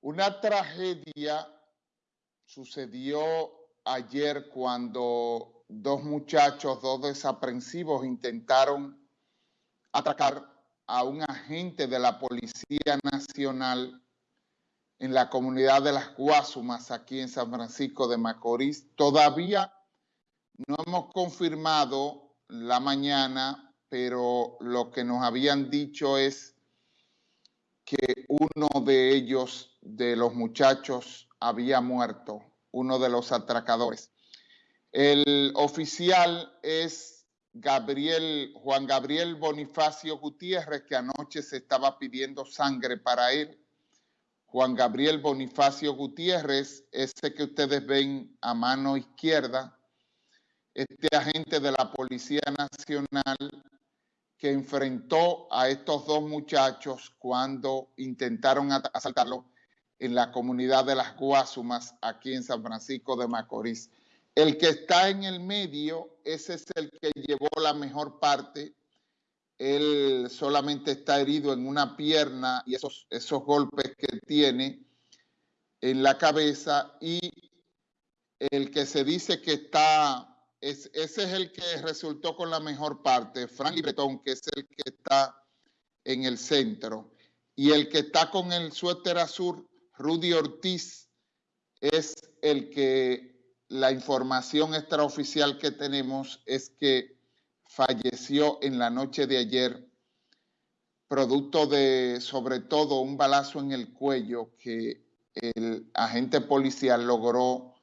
Una tragedia sucedió ayer cuando dos muchachos, dos desaprensivos intentaron atracar a un agente de la Policía Nacional en la comunidad de las Guasumas, aquí en San Francisco de Macorís. Todavía no hemos confirmado la mañana, pero lo que nos habían dicho es que uno de ellos, de los muchachos, había muerto, uno de los atracadores. El oficial es Gabriel, Juan Gabriel Bonifacio Gutiérrez, que anoche se estaba pidiendo sangre para él. Juan Gabriel Bonifacio Gutiérrez, ese que ustedes ven a mano izquierda, este agente de la Policía Nacional que enfrentó a estos dos muchachos cuando intentaron asaltarlo en la comunidad de las Guasumas, aquí en San Francisco de Macorís. El que está en el medio, ese es el que llevó la mejor parte. Él solamente está herido en una pierna y esos, esos golpes que tiene en la cabeza. Y el que se dice que está, ese es el que resultó con la mejor parte, Frank Bretón, que es el que está en el centro. Y el que está con el suéter azul, Rudy Ortiz, es el que la información extraoficial que tenemos es que falleció en la noche de ayer, producto de sobre todo un balazo en el cuello que el agente policial logró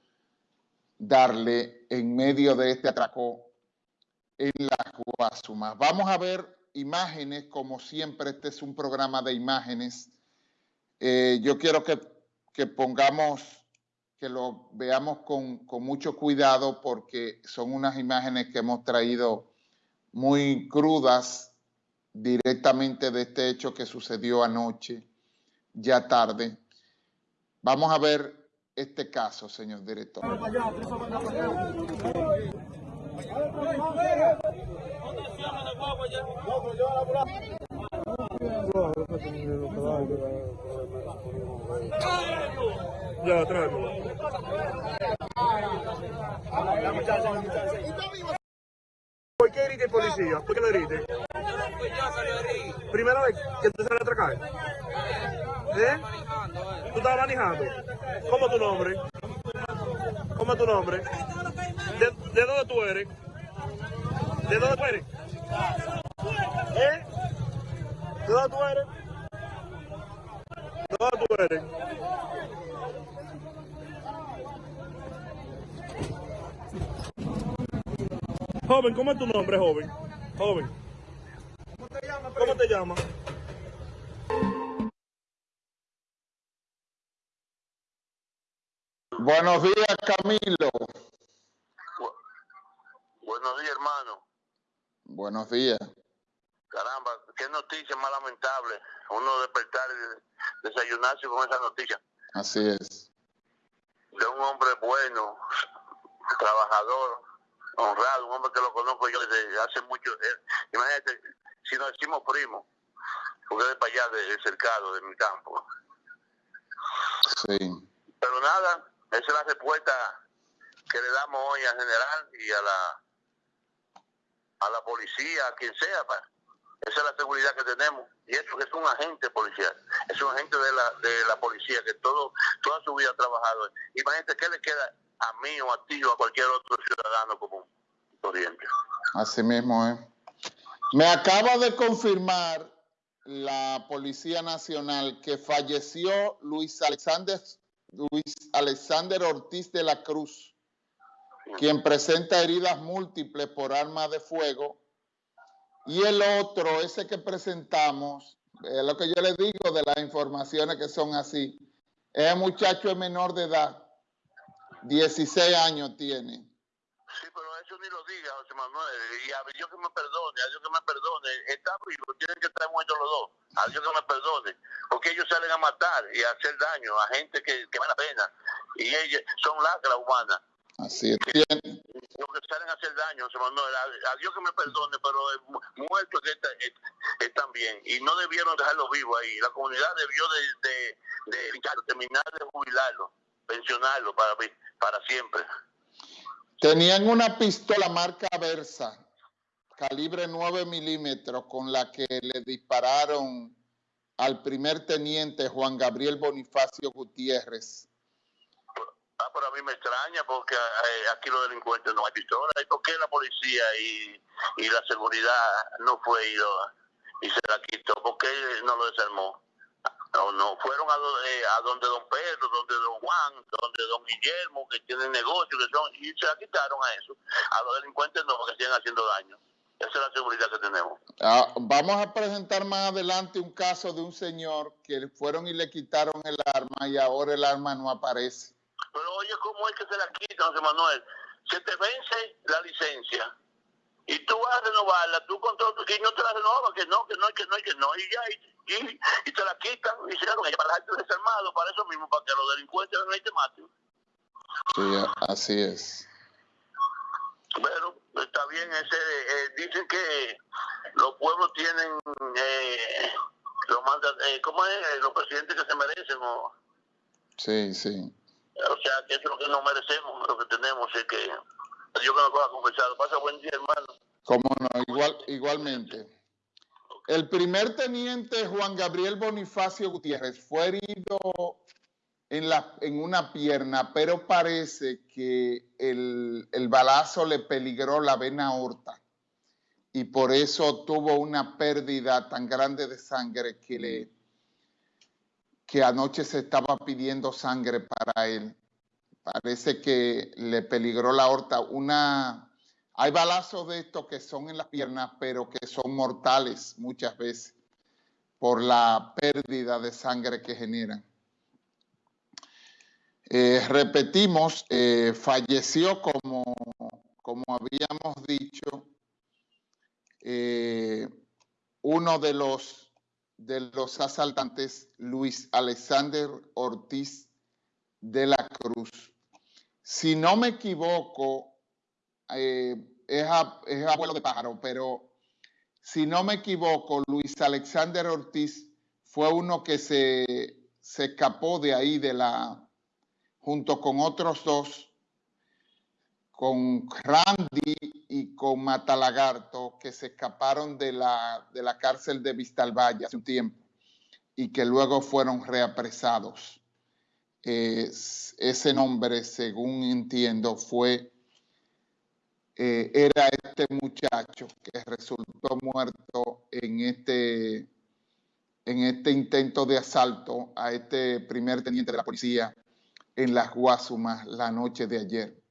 darle en medio de este atraco en la Guasumas. Vamos a ver imágenes, como siempre, este es un programa de imágenes. Eh, yo quiero que, pongamos que lo veamos con, mucho cuidado porque son unas imágenes que hemos traído muy crudas directamente de este hecho que sucedió anoche, ya tarde. Vamos a ver este caso, señor director. Ya, tráeme. ¿Por qué heriste policía? ¿Por qué le heriste? ¿Primera vez que te sale a atracar? ¿Eh? ¿Tú estabas manejando? ¿Cómo es tu nombre? ¿Cómo es tu nombre? ¿De, de dónde tú eres? ¿De dónde tú eres? ¿Eh? ¿De dónde tú eres? ¿De dónde tú eres? Joven, ¿cómo es tu nombre, joven? Joven. ¿Cómo te llamas? ¿Cómo te llamas? Buenos días, Camilo. buenos días, hermano. Buenos días. Caramba, qué noticia más lamentable. Uno despertar y desayunarse con esa noticia. Así es. De un hombre bueno, trabajador, honrado, un hombre que lo conozco yo desde hace mucho. Eh, imagínate, si nos decimos primo, porque de para allá, de, cercado, de mi campo. Sí. Pero nada, esa es la respuesta que le damos hoy al general y a la a la policía, a quien sea. Esa es la seguridad que tenemos. Y eso es un agente policial. Es un agente de la, de la policía que todo toda su vida ha trabajado. Imagínate qué le queda a mí o a ti o a cualquier otro ciudadano común corriente. Así mismo es. Me acaba de confirmar la Policía Nacional que falleció Luis Alexander, Luis Alexander Ortiz de la Cruz, quien presenta heridas múltiples por arma de fuego. Y el otro, ese que presentamos, lo que yo le digo de las informaciones que son así, es muchacho menor de edad 16 años tiene. Sí, pero eso ni lo diga, José Manuel. Y a Dios que me perdone, a Dios que me perdone. Está vivo, tienen que estar muertos los dos. A Dios que me perdone. Porque ellos salen a matar y a hacer daño a gente que, que vale la pena. Y ellos son lacras humanas. Así es. Los que salen a hacer daño, José a, a Dios que me perdone, pero eh, mu- muertos que está- están bien. Y no debieron dejarlo vivo ahí. La comunidad debió de, de, de fincharlo, terminar de jubilarlo, pensionarlo para, para siempre. Tenían una pistola marca Versa, calibre 9 milímetros, con la que le dispararon al primer teniente Juan Gabriel Bonifacio Gutiérrez. Mí me extraña porque eh, aquí los delincuentes no hay pistola. ¿Y por qué la policía y, la seguridad no fue lo- y se la quitó? ¿Por qué no lo desarmó? No, no, fueron a, eh, a donde don Pedro, donde don Juan, donde don Guillermo, que tienen negocio, que son, y se la quitaron a eso. A los delincuentes no, porque siguen haciendo daño. Esa es la seguridad que tenemos. Ah, vamos a presentar más adelante un caso de un señor que fueron y le quitaron el arma y ahora el arma no aparece. Pero oye, ¿cómo es que se la quitan, José Manuel? Se te vence la licencia y tú vas a renovarla, tú con todo, y no te la renovas, que no, que no, que no, que no, y ya, y, y, y te la quitan y se la con ella para dejarte desarmado, para eso mismo, para que los delincuentes no te maten. Sí, así es. Bueno, está bien, ese, eh, dicen que los pueblos tienen, eh, lo manda, eh, ¿cómo es? Los presidentes que se merecen, o, Sí, sí. O sea, que eso es lo que nos merecemos, lo que tenemos, es que Dios que nos coja confesado. Pasa buen día, hermano. Cómo no, igual, igualmente. El primer teniente Juan Gabriel Bonifacio Gutiérrez fue herido en, la, en una pierna, pero parece que el, el balazo le peligró la vena aorta y por eso tuvo una pérdida tan grande de sangre que, le, que anoche se estaba pidiendo sangre para él. Parece que le peligró la aorta. Una, hay balazos de estos que son en las piernas, pero que son mortales muchas veces por la pérdida de sangre que generan. Eh, repetimos, eh, falleció como, como habíamos dicho, eh, uno de los, de los asaltantes, Luis Alexander Ortiz de la Cruz. Si no me equivoco, eh, es, es abuelo de pájaro, pero si no me equivoco, Luis Alexander Ortiz fue uno que se, se escapó de ahí, de la, junto con otros dos, con Randy y con Matalagarto, que se escaparon de la, de la cárcel de Vistalvalle hace un tiempo y que luego fueron reapresados. Ese nombre, según entiendo, fue eh, era este muchacho que resultó muerto en este, en este intento de asalto a este primer teniente de la policía en las Guasumas la noche de ayer.